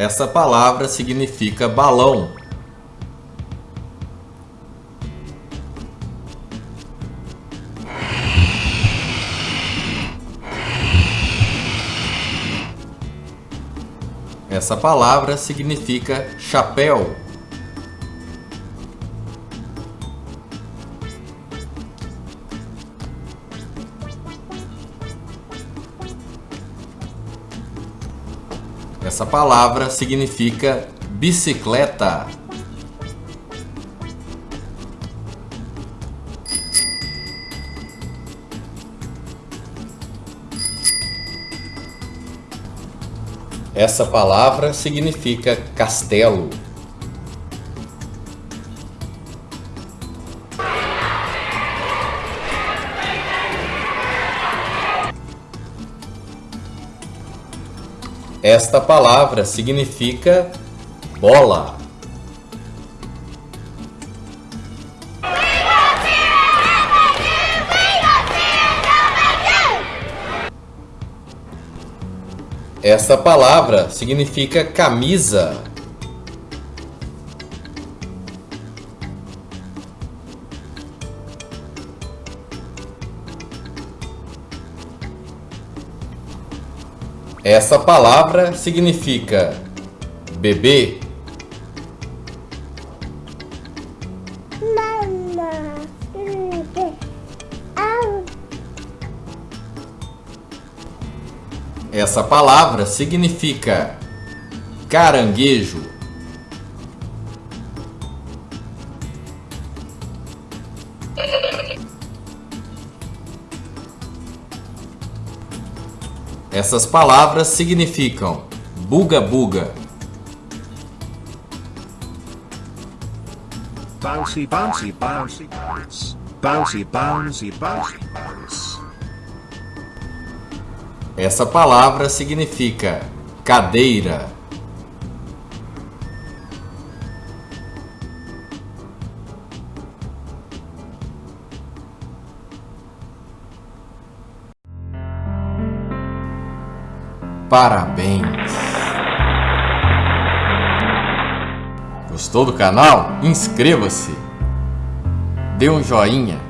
Essa palavra significa balão. Essa palavra significa chapéu. Essa palavra significa bicicleta. Essa palavra significa castelo. Esta palavra significa bola. Esta palavra significa camisa. Essa palavra significa bebê. Essa palavra significa caranguejo. Essas palavras significam buga-buga. Bouncy, bouncy, bouncy, bounce. Bouncy, bouncy, bouncy, bounce. Essa palavra significa cadeira. Parabéns! Gostou do canal? Inscreva-se! Dê um joinha!